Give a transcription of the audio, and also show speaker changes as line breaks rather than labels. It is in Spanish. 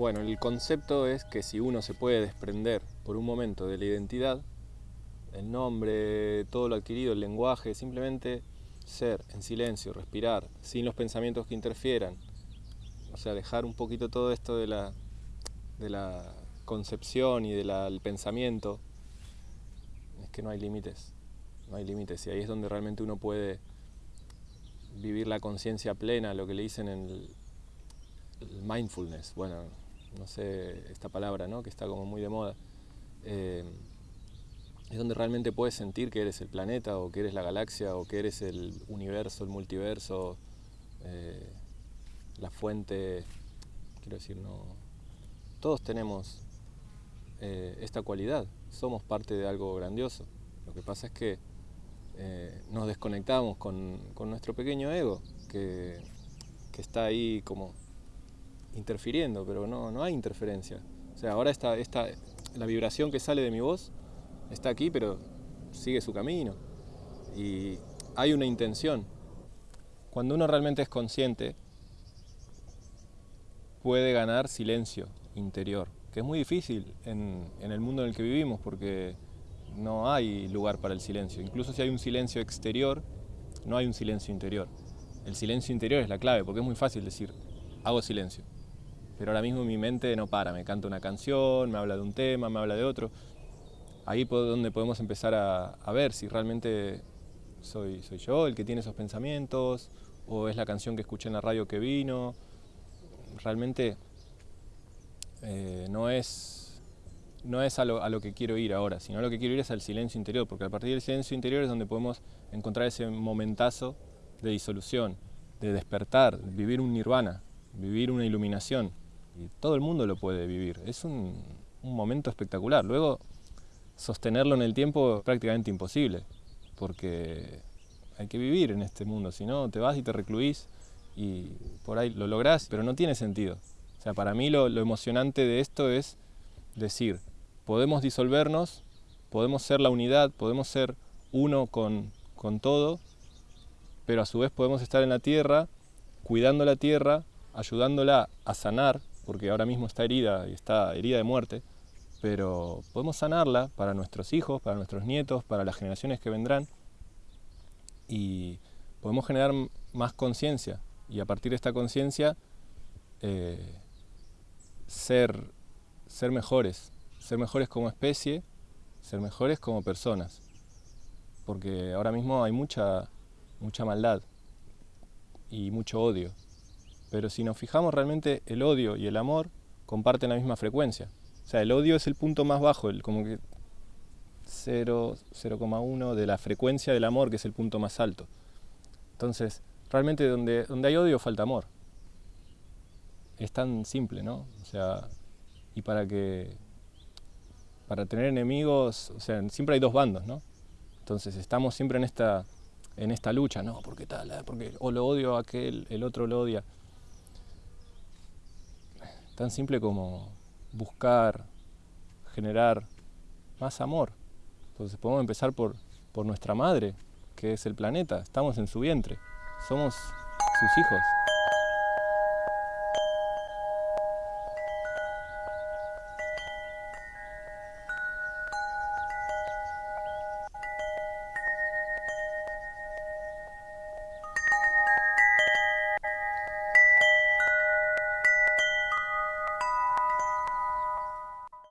Bueno, el concepto es que si uno se puede desprender por un momento de la identidad, el nombre, todo lo adquirido, el lenguaje, simplemente ser en silencio, respirar, sin los pensamientos que interfieran, o sea, dejar un poquito todo esto de la, de la concepción y del pensamiento, es que no hay límites, no hay límites, y ahí es donde realmente uno puede vivir la conciencia plena, lo que le dicen en el, mindfulness, bueno, no sé esta palabra, ¿no? que está como muy de moda. Eh, es donde realmente puedes sentir que eres el planeta o que eres la galaxia o que eres el universo, el multiverso, eh, la fuente, quiero decir, no... Todos tenemos eh, esta cualidad, somos parte de algo grandioso. Lo que pasa es que nos desconectamos con, nuestro pequeño ego, que, que está ahí como interfiriendo, pero no, no hay interferencia. O sea, ahora esta, esta, la vibración que sale de mi voz está aquí, pero sigue su camino. Y hay una intención. Cuando uno realmente es consciente, puede ganar silencio interior, que es muy difícil en, en el mundo en el que vivimos, porque no hay lugar para el silencio. Incluso si hay un silencio exterior, no hay un silencio interior. El silencio interior es la clave, porque es muy fácil decir, hago silencio pero ahora mismo mi mente no para, me canta una canción, me habla de un tema, me habla de otro. Ahí es donde podemos empezar a, ver si realmente soy, soy yo el que tiene esos pensamientos, o es la canción que escuché en la radio que vino. Realmente eh, no es, no es a, lo, a lo que quiero ir ahora, sino a lo que quiero ir es al silencio interior, porque a partir del silencio interior es donde podemos encontrar ese momentazo de disolución, de despertar, vivir un nirvana, vivir una iluminación todo el mundo lo puede vivir. Es un, momento espectacular. Luego, sostenerlo en el tiempo es prácticamente imposible, porque hay que vivir en este mundo, si no te vas y te recluís y por ahí lo lográs, pero no tiene sentido. O sea, para mí lo, emocionante de esto es decir, podemos disolvernos, podemos ser la unidad, podemos ser uno con, con todo, pero a su vez podemos estar en la tierra, cuidando la tierra, ayudándola a sanar, porque ahora mismo está herida y está herida de muerte, pero podemos sanarla para nuestros hijos, para nuestros nietos, para las generaciones que vendrán y podemos generar más conciencia y a partir de esta conciencia eh, ser, ser mejores, ser mejores como especie, ser mejores como personas, porque ahora mismo hay mucha, mucha maldad y mucho odio. Pero si nos fijamos realmente, el odio y el amor comparten la misma frecuencia. O sea, el odio es el punto más bajo, el, como que 0,1 de la frecuencia del amor, que es el punto más alto. Entonces, realmente donde, donde hay odio falta amor. Es tan simple, ¿no? O sea, y para que para tener enemigos, o sea, siempre hay dos bandos, ¿no? Entonces estamos siempre en esta, en esta lucha, no, porque tal, porque o lo odio a aquel, el otro lo odia tan simple como buscar, generar más amor. Entonces podemos empezar por, por nuestra madre, que es el planeta, estamos en su vientre, somos sus hijos.